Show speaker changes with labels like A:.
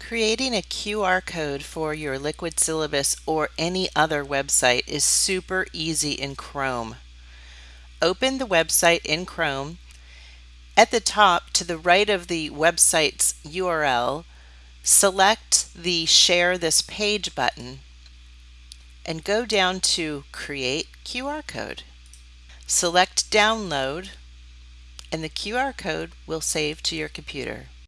A: Creating a QR code for your Liquid Syllabus or any other website is super easy in Chrome. Open the website in Chrome. At the top, to the right of the website's URL, select the Share This Page button and go down to Create QR Code. Select Download and the QR code will save to your computer.